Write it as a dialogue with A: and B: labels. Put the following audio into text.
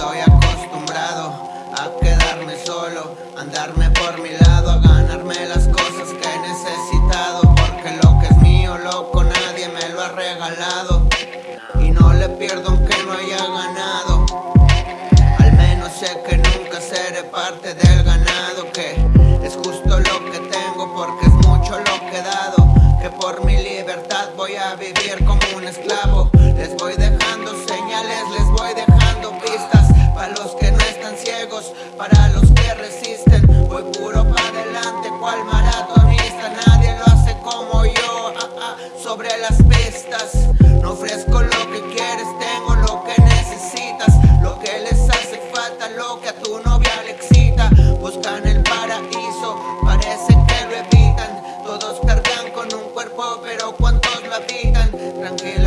A: Estoy acostumbrado a quedarme solo, andarme por mi lado, a ganarme las cosas que he necesitado. Porque lo que es mío, loco, nadie me lo ha regalado. Y no le pierdo aunque no haya ganado. Al menos sé que nunca seré parte del ganado, que es justo lo que tengo porque es mucho lo que he dado. Que por mi libertad voy a vivir como un esclavo. Les voy dejando señales. Para los que resisten. Voy puro para adelante, cual maratonista. Nadie lo hace como yo, ah, ah, sobre las pistas. No ofrezco lo que quieres, tengo lo que necesitas. Lo que les hace falta, lo que a tu novia le excita. Buscan el paraíso, parece que lo evitan. Todos cargan con un cuerpo, pero ¿cuántos lo habitan? Tranquila